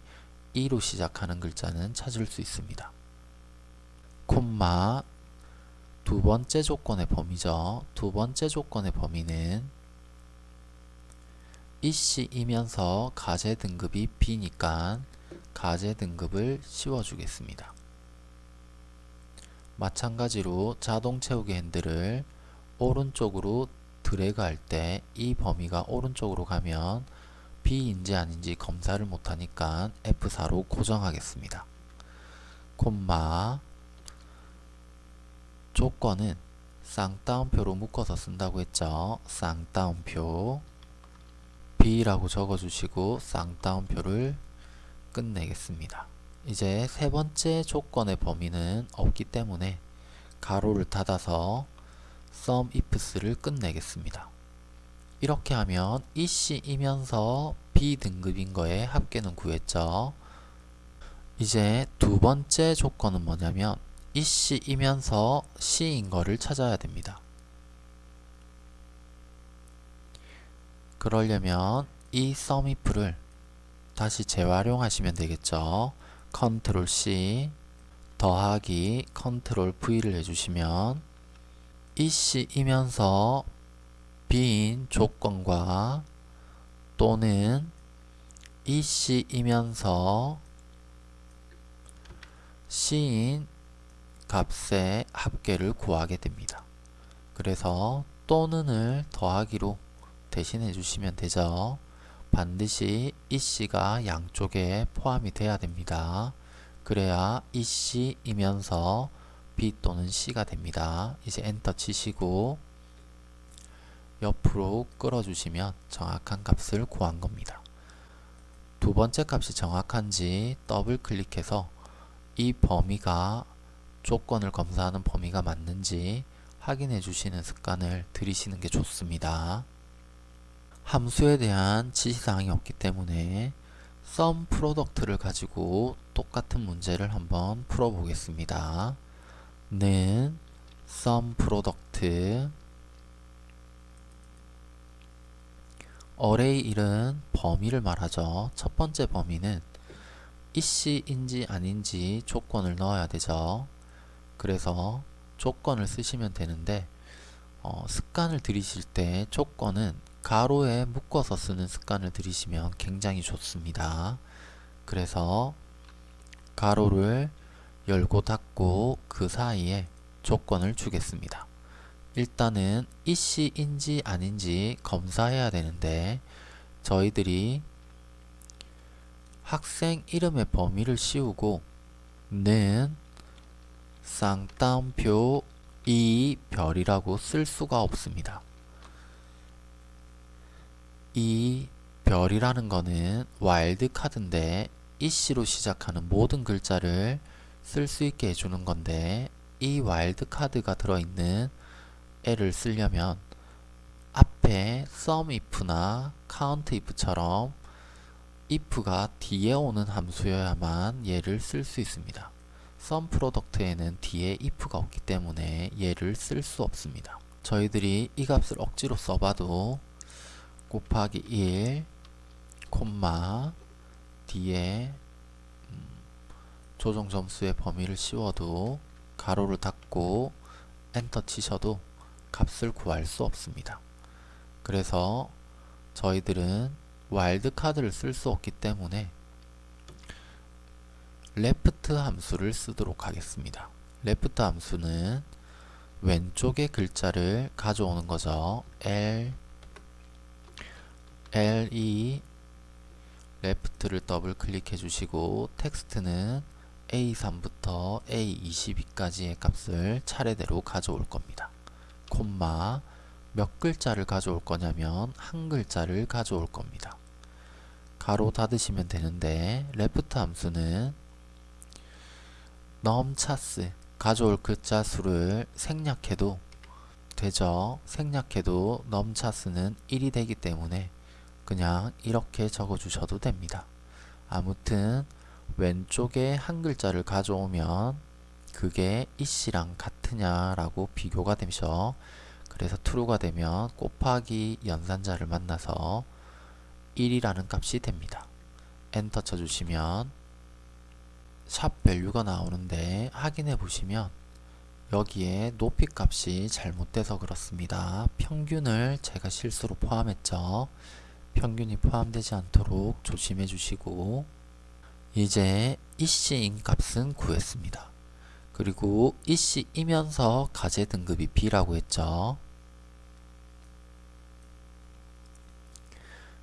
이로 시작하는 글자는 찾을 수 있습니다. 콤마 두 번째 조건의 범위죠. 두 번째 조건의 범위는 이씨이면서 가제 등급이 B니까 가제 등급을 씌워주겠습니다. 마찬가지로 자동 채우기 핸들을 오른쪽으로 드래그 할 때 이 범위가 오른쪽으로 가면 B인지 아닌지 검사를 못하니까 F4로 고정하겠습니다. 콤마 조건은 쌍따옴표로 묶어서 쓴다고 했죠. 쌍따옴표 B라고 적어주시고 쌍따옴표를 끝내겠습니다. 이제 세 번째 조건의 범위는 없기 때문에 가로를 닫아서 sum ifs를 끝내겠습니다. 이렇게 하면 EC이면서 B등급인 거에 합계는 구했죠. 이제 두 번째 조건은 뭐냐면 EC이면서 C인 거를 찾아야 됩니다. 그러려면 이 sumif를 다시 재활용하시면 되겠죠. 컨트롤 C 더하기 컨트롤 V를 해주시면 이씨이면서 B인 조건과 또는 이씨이면서 C인 값의 합계를 구하게 됩니다. 그래서 또는을 더하기로 대신해 주시면 되죠. 반드시 EC가 양쪽에 포함이 돼야 됩니다. 그래야 EC이면서 B 또는 C가 됩니다. 이제 엔터 치시고 옆으로 끌어주시면 정확한 값을 구한 겁니다. 두 번째 값이 정확한지 더블 클릭해서 이 범위가 조건을 검사하는 범위가 맞는지 확인해 주시는 습관을 들이시는 게 좋습니다. 함수에 대한 지시사항이 없기 때문에 sum product를 가지고 똑같은 문제를 한번 풀어보겠습니다. 는 sum product array 1은 범위를 말하죠. 첫 번째 범위는 이씨인지 아닌지 조건을 넣어야 되죠. 그래서 조건을 쓰시면 되는데 어, 습관을 들이실 때 조건은 가로에 묶어서 쓰는 습관을 들이시면 굉장히 좋습니다. 그래서 가로를 열고 닫고 그 사이에 조건을 주겠습니다. 일단은 이씨인지 아닌지 검사해야 되는데 저희들이 학생 이름의 범위를 씌우고 는 쌍따옴표 이 별이라고 쓸 수가 없습니다. 이 별이라는 거는 와일드 카드인데 이씨로 시작하는 모든 글자를 쓸 수 있게 해주는 건데 이 와일드 카드가 들어있는 애를 쓰려면 앞에 sum if나 count if처럼 if가 뒤에 오는 함수여야만 얘를 쓸 수 있습니다. Sum product에는 뒤에 if가 없기 때문에 얘를 쓸 수 없습니다. 저희들이 이 값을 억지로 써봐도 곱하기 1 콤마 뒤에 음, 조정 점수의 범위를 씌워도 괄호를 닫고 엔터 치셔도 값을 구할 수 없습니다. 그래서 저희들은 와일드 카드를 쓸 수 없기 때문에 left 함수를 쓰도록 하겠습니다. left 함수는 왼쪽의 글자를 가져오는 거죠. L L E left를 더블 클릭해 주시고 텍스트는 A3부터 A22까지의 값을 차례대로 가져올 겁니다. 콤마 몇 글자를 가져올 거냐면 한 글자를 가져올 겁니다. 가로 닫으시면 되는데 레프트 함수는 넘차스 가져올 글자 수를 생략해도 되죠. 생략해도 넘차스는 1이 되기 때문에 그냥 이렇게 적어 주셔도 됩니다. 아무튼 왼쪽에 한 글자를 가져오면 그게 이씨랑 같으냐라고 비교가 되죠. 그래서 true가 되면 곱하기 연산자를 만나서 1이라는 값이 됩니다. 엔터 쳐주시면 샵 value가 나오는데 확인해 보시면 여기에 높이 값이 잘못돼서 그렇습니다. 평균을 제가 실수로 포함했죠. 평균이 포함되지 않도록 조심해 주시고 이제 이씨인 값은 구했습니다. 그리고 이씨이면서 가제 등급이 B라고 했죠.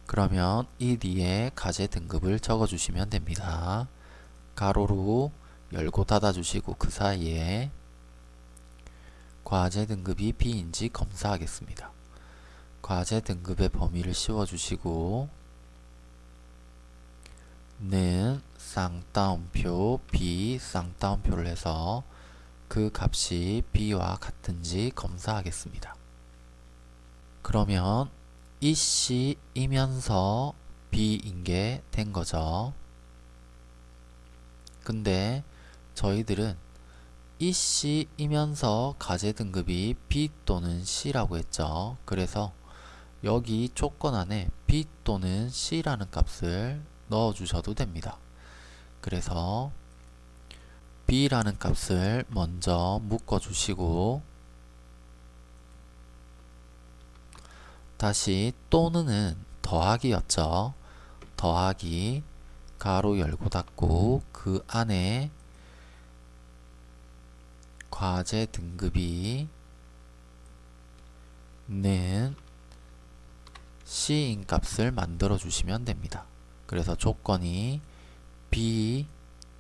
그러면 이 뒤에 가제 등급을 적어 주시면 됩니다. 가로로 열고 닫아 주시고 그 사이에 과제 등급이 B인지 검사하겠습니다. 과제 등급의 범위를 씌워주시고 는 쌍따옴표 B 쌍따옴표를 해서 그 값이 b와 같은지 검사하겠습니다. 그러면 이 C이면서 B인 게 된 거죠. 근데 저희들은 이 C이면서 가제 등급이 B 또는 C라고 했죠. 그래서 여기 조건 안에 B 또는 C라는 값을 넣어 주셔도 됩니다. 그래서 B라는 값을 먼저 묶어 주시고 다시 또는은 더하기였죠. 더하기 가로 열고 닫고 그 안에 과제 등급이 는 C인 값을 만들어 주시면 됩니다. 그래서 조건이 B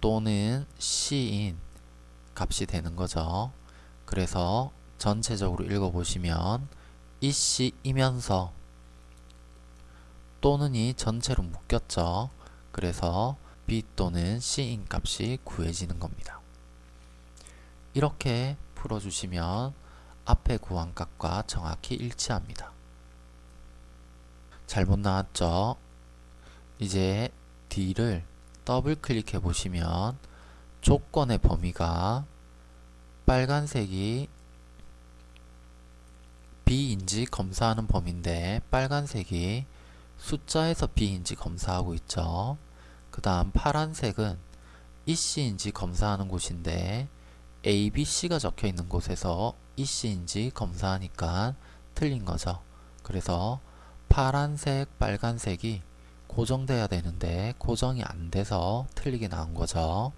또는 C인 값이 되는 거죠. 그래서 전체적으로 읽어보시면 이 C이면서 또는이 전체로 묶였죠. 그래서 B 또는 C인 값이 구해지는 겁니다. 이렇게 풀어주시면 앞에 구한 값과 정확히 일치합니다. 잘못 나왔죠? 이제 D를 더블 클릭해 보시면 조건의 범위가 빨간색이 B인지 검사하는 범위인데 빨간색이 숫자에서 B인지 검사하고 있죠. 그 다음 파란색은 EC인지 검사하는 곳인데 A, B, C가 적혀 있는 곳에서 EC인지 검사하니까 틀린 거죠. 그래서 파란색, 빨간색이 고정돼야 되는데 고정이 안 돼서 틀리게 나온 거죠.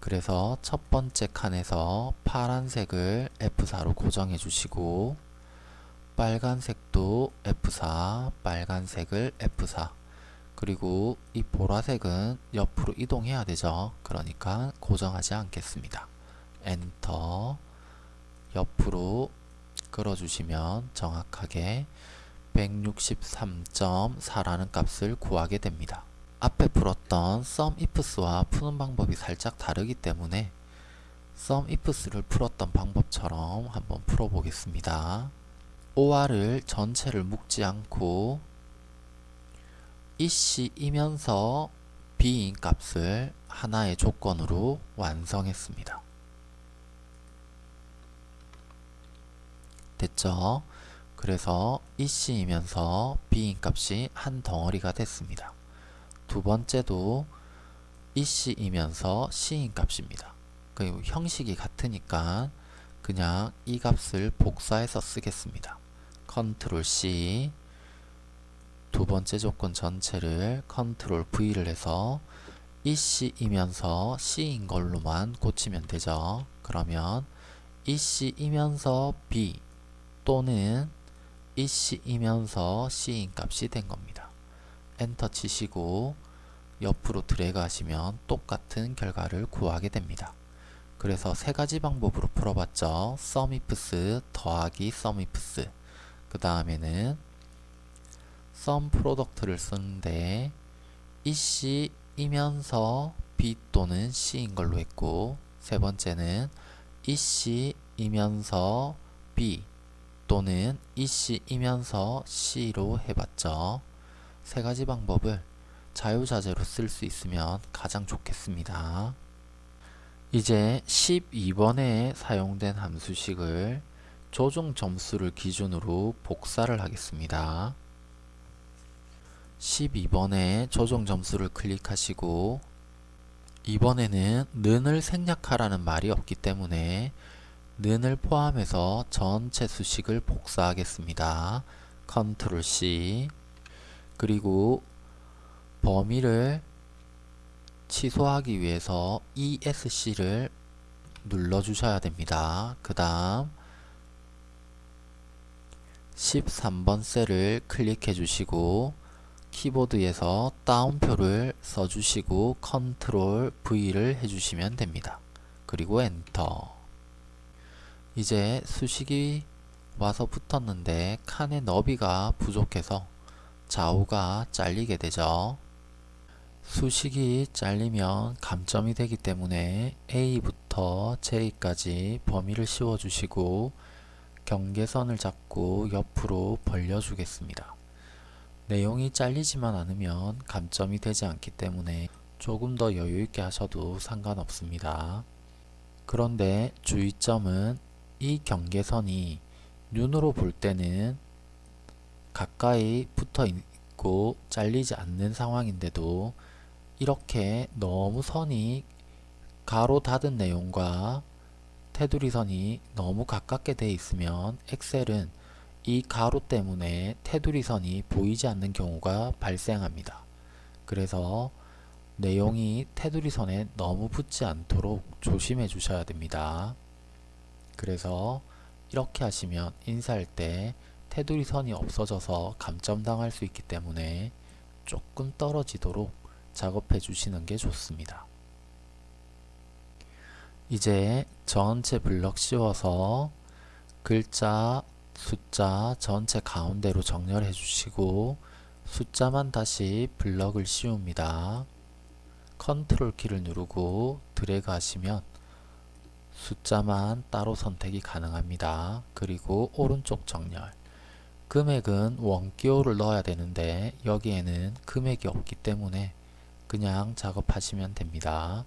그래서 첫 번째 칸에서 파란색을 F4로 고정해 주시고 빨간색도 F4, 빨간색을 F4 그리고 이 보라색은 옆으로 이동해야 되죠. 그러니까 고정하지 않겠습니다. 엔터 옆으로 끌어주시면 정확하게 163.4라는 값을 구하게 됩니다. 앞에 풀었던 SUMIFS와 푸는 방법이 살짝 다르기 때문에 SUMIFS를 풀었던 방법처럼 한번 풀어보겠습니다. OR을 전체를 묶지 않고 이씨이면서 B인 값을 하나의 조건으로 완성했습니다. 됐죠? 그래서 이씨이면서 B인 값이 한 덩어리가 됐습니다. 두 번째도 이씨이면서 C인 값입니다. 그리고 형식이 같으니까 그냥 이 값을 복사해서 쓰겠습니다. 컨트롤 C 두 번째 조건 전체를 컨트롤 V를 해서 이씨이면서 C인 걸로만 고치면 되죠. 그러면 이씨이면서 B 또는 이씨이면서 C인 값이 된 겁니다. 엔터 치시고 옆으로 드래그 하시면 똑같은 결과를 구하게 됩니다. 그래서 세 가지 방법으로 풀어봤죠. SUMIFS 더하기 SUMIFS 그 다음에는 SUM product를 쓰는데 이 씨이면서 B 또는 C인 걸로 했고 세 번째는 이 씨이면서 B 또는 이 씨이면서 C로 해봤죠. 세 가지 방법을 자유자재로 쓸 수 있으면 가장 좋겠습니다. 이제 12번에 사용된 함수식을 조종 점수를 기준으로 복사를 하겠습니다. 12번에 조종 점수를 클릭하시고 이번에는 는을 생략하라는 말이 없기 때문에 는을 포함해서 전체 수식을 복사하겠습니다. 컨트롤 C 그리고 범위를 취소하기 위해서 ESC를 눌러 주셔야 됩니다. 그 다음 13번 셀을 클릭해 주시고 키보드에서 따옴표를 써주시고 컨트롤 V를 해주시면 됩니다. 그리고 엔터 이제 수식이 와서 붙었는데 칸의 너비가 부족해서 좌우가 잘리게 되죠. 수식이 잘리면 감점이 되기 때문에 A부터 J까지 범위를 씌워주시고 경계선을 잡고 옆으로 벌려주겠습니다. 내용이 잘리지만 않으면 감점이 되지 않기 때문에 조금 더 여유있게 하셔도 상관없습니다. 그런데 주의점은 이 경계선이 눈으로 볼 때는 가까이 붙어 있고 잘리지 않는 상황인데도 이렇게 너무 선이 가로 닫은 내용과 테두리 선이 너무 가깝게 돼 있으면 엑셀은 이 가로 때문에 테두리 선이 보이지 않는 경우가 발생합니다. 그래서 내용이 테두리 선에 너무 붙지 않도록 조심해 주셔야 됩니다. 그래서 이렇게 하시면 인쇄할 때 테두리 선이 없어져서 감점당할 수 있기 때문에 조금 떨어지도록 작업해 주시는 게 좋습니다. 이제 전체 블럭 씌워서 글자, 숫자 전체 가운데로 정렬해 주시고 숫자만 다시 블럭을 씌웁니다. 컨트롤 키를 누르고 드래그 하시면 숫자만 따로 선택이 가능합니다. 그리고 오른쪽 정렬 금액은 원기호를 넣어야 되는데 여기에는 금액이 없기 때문에 그냥 작업하시면 됩니다.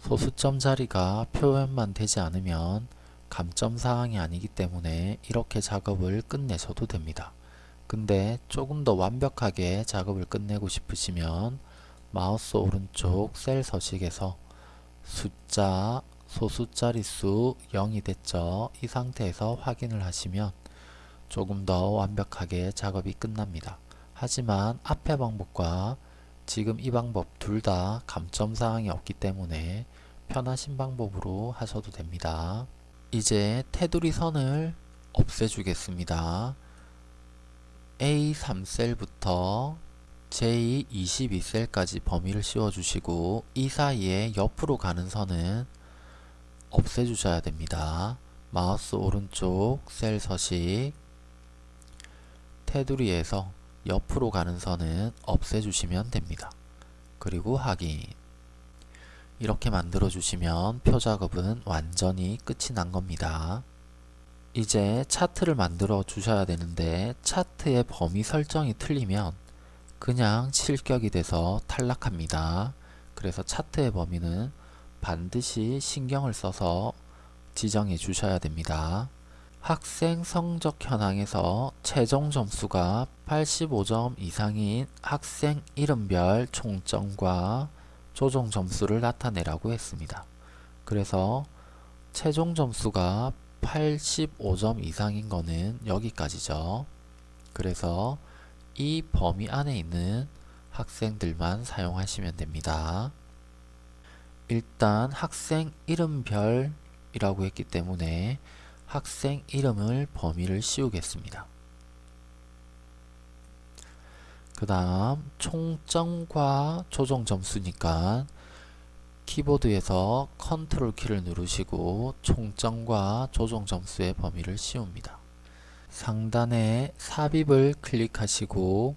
소수점 자리가 표현만 되지 않으면 감점 사항이 아니기 때문에 이렇게 작업을 끝내셔도 됩니다. 근데 조금 더 완벽하게 작업을 끝내고 싶으시면 마우스 오른쪽 셀 서식에서 숫자 소수 자릿수 0이 됐죠. 이 상태에서 확인을 하시면 조금 더 완벽하게 작업이 끝납니다. 하지만 앞의 방법과 지금 이 방법 둘 다 감점 사항이 없기 때문에 편하신 방법으로 하셔도 됩니다. 이제 테두리 선을 없애주겠습니다. A3셀부터 J22셀까지 범위를 씌워주시고 이 사이에 옆으로 가는 선은 없애주셔야 됩니다. 마우스 오른쪽 셀 서식 테두리에서 옆으로 가는 선은 없애주시면 됩니다. 그리고 확인 이렇게 만들어 주시면 표 작업은 완전히 끝이 난 겁니다. 이제 차트를 만들어 주셔야 되는데 차트의 범위 설정이 틀리면 그냥 실격이 돼서 탈락합니다. 그래서 차트의 범위는 반드시 신경을 써서 지정해 주셔야 됩니다. 학생 성적 현황에서 최종 점수가 85점 이상인 학생 이름별 총점과 조정 점수를 나타내라고 했습니다. 그래서 최종 점수가 85점 이상인 거는 여기까지죠. 그래서 이 범위 안에 있는 학생들만 사용하시면 됩니다. 일단 학생 이름별이라고 했기 때문에 학생 이름을 범위를 씌우겠습니다. 그 다음 총점과 조정 점수니까 키보드에서 컨트롤 키를 누르시고 총점과 조정 점수의 범위를 씌웁니다. 상단에 삽입을 클릭하시고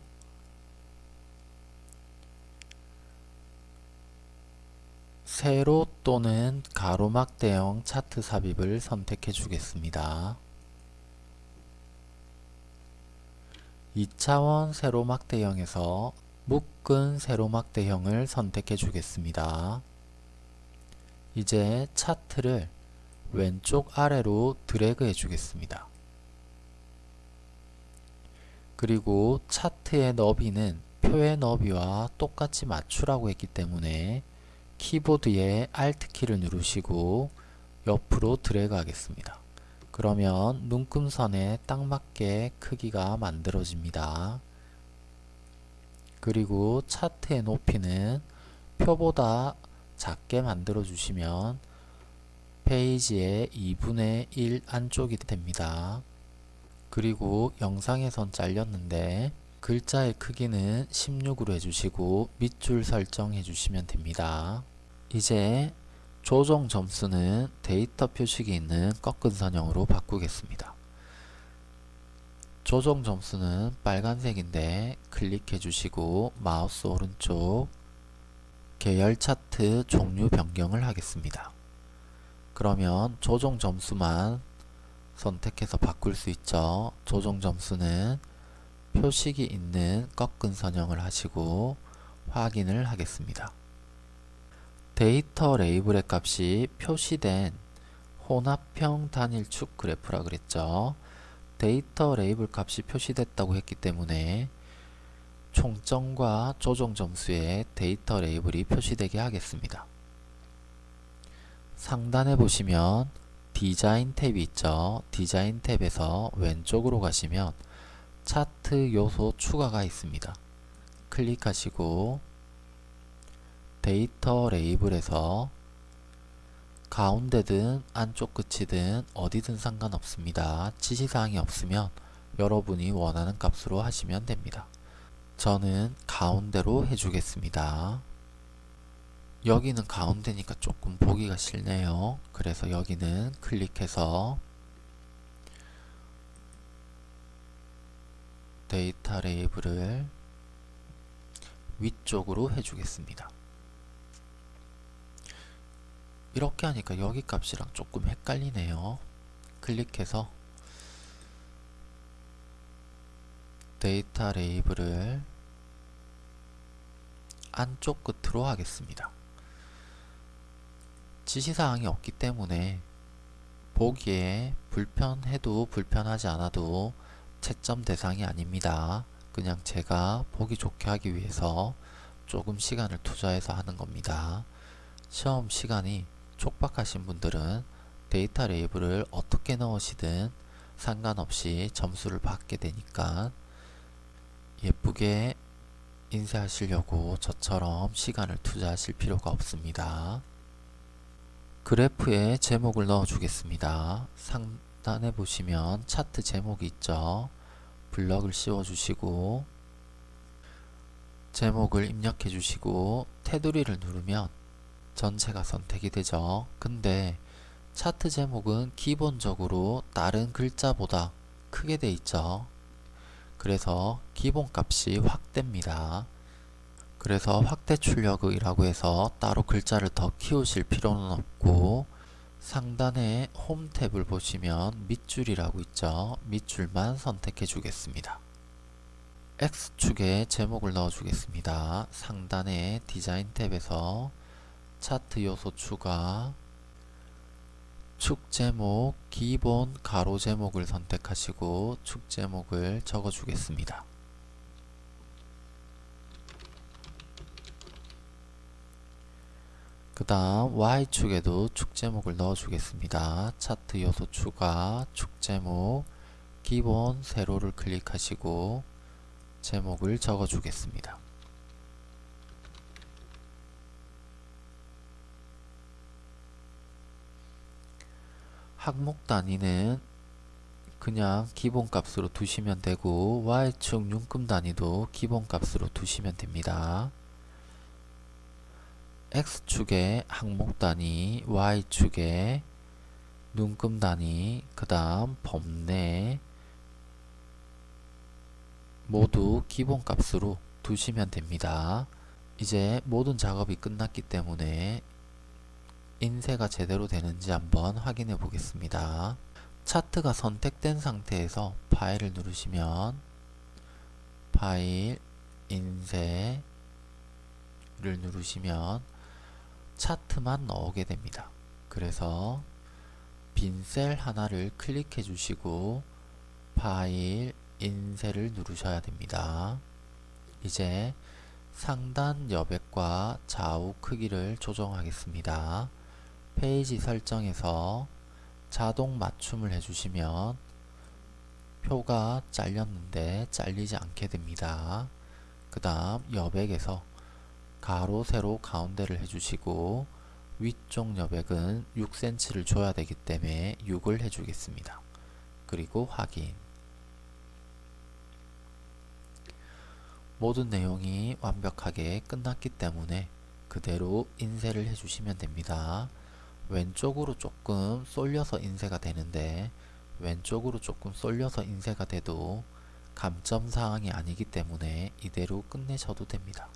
세로 또는 가로막 대형 차트 삽입을 선택해 주겠습니다. 2차원 세로막 대형에서 묶은 세로막 대형을 선택해 주겠습니다. 이제 차트를 왼쪽 아래로 드래그 해 주겠습니다. 그리고 차트의 너비는 표의 너비와 똑같이 맞추라고 했기 때문에 키보드의 Alt 키를 누르시고 옆으로 드래그 하겠습니다. 그러면 눈금선에 딱 맞게 크기가 만들어집니다. 그리고 차트의 높이는 표보다 작게 만들어 주시면 페이지의 2분의 1 안쪽이 됩니다. 그리고 영상에선 잘렸는데 글자의 크기는 16으로 해주시고 밑줄 설정해 주시면 됩니다. 이제 조정 점수는 데이터 표식이 있는 꺾은 선형으로 바꾸겠습니다. 조정 점수는 빨간색인데 클릭해 주시고 마우스 오른쪽 계열 차트 종류 변경을 하겠습니다. 그러면 조정 점수만 선택해서 바꿀 수 있죠. 조정 점수는 표식이 있는 꺾은 선형을 하시고 확인을 하겠습니다. 데이터 레이블의 값이 표시된 혼합형 단일축 그래프라 그랬죠. 데이터 레이블 값이 표시됐다고 했기 때문에 총점과 조정 점수에 데이터 레이블이 표시되게 하겠습니다. 상단에 보시면 디자인 탭이 있죠. 디자인 탭에서 왼쪽으로 가시면 차트 요소 추가가 있습니다. 클릭하시고 데이터 레이블에서 가운데든 안쪽 끝이든 어디든 상관없습니다. 지시사항이 없으면 여러분이 원하는 값으로 하시면 됩니다. 저는 가운데로 해주겠습니다. 여기는 가운데니까 조금 보기가 싫네요. 그래서 여기는 클릭해서 데이터 레이블을 위쪽으로 해주겠습니다. 이렇게 하니까 여기 값이랑 조금 헷갈리네요. 클릭해서 데이터 레이블을 안쪽 끝으로 하겠습니다. 지시사항이 없기 때문에 보기에 불편해도 불편하지 않아도 채점 대상이 아닙니다. 그냥 제가 보기 좋게 하기 위해서 조금 시간을 투자해서 하는 겁니다. 시험 시간이 촉박하신 분들은 데이터 레이블을 어떻게 넣으시든 상관없이 점수를 받게 되니까 예쁘게 인쇄하시려고 저처럼 시간을 투자하실 필요가 없습니다. 그래프에 제목을 넣어 주겠습니다. 상단에 보시면 차트 제목이 있죠. 블럭을 씌워 주시고 제목을 입력해 주시고 테두리를 누르면 전체가 선택이 되죠. 근데 차트 제목은 기본적으로 다른 글자보다 크게 돼 있죠. 그래서 기본값이 확대입니다. 그래서 확대 출력이라고 해서 따로 글자를 더 키우실 필요는 없고 상단에 홈 탭을 보시면 밑줄이라고 있죠. 밑줄만 선택해 주겠습니다. X축에 제목을 넣어 주겠습니다. 상단에 디자인 탭에서 차트 요소 추가 축 제목 기본 가로 제목을 선택하시고 축 제목을 적어 주겠습니다. 그 다음 Y축에도 축 제목을 넣어 주겠습니다. 차트 요소 추가 축 제목 기본 세로를 클릭하시고 제목을 적어 주겠습니다. 항목 단위는 그냥 기본값으로 두시면 되고 Y축 윤금 단위도 기본값으로 두시면 됩니다. X축의 항목 단위, Y축의 눈금 단위, 그 다음 범내 모두 기본값으로 두시면 됩니다. 이제 모든 작업이 끝났기 때문에 인쇄가 제대로 되는지 한번 확인해 보겠습니다. 차트가 선택된 상태에서 파일을 누르시면 파일, 인쇄를 누르시면 차트만 나오게 됩니다. 그래서 빈 셀 하나를 클릭해 주시고 파일, 인쇄를 누르셔야 됩니다. 이제 상단 여백과 좌우 크기를 조정하겠습니다. 페이지 설정에서 자동 맞춤을 해주시면 표가 잘렸는데 잘리지 않게 됩니다. 그 다음 여백에서 가로 세로 가운데를 해주시고 위쪽 여백은 6cm를 줘야 되기 때문에 6을 해주겠습니다. 그리고 확인 모든 내용이 완벽하게 끝났기 때문에 그대로 인쇄를 해주시면 됩니다. 왼쪽으로 조금 쏠려서 인쇄가 되는데 왼쪽으로 조금 쏠려서 인쇄가 돼도 감점 사항이 아니기 때문에 이대로 끝내셔도 됩니다.